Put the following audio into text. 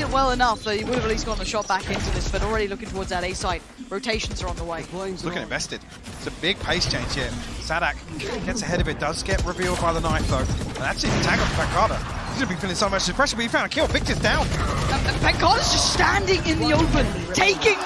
it well enough that he would have at least gotten a shot back into this, but already looking towards that A site. Rotations are on the way. Looking invested. It's a big pace change here. Saadhak gets ahead of it, does get revealed by the knife though. And that's it, tag on Pancada. He's gonna be feeling so much pressure, but he found a kill. Victor's down. And Pancada's just standing in the open, taking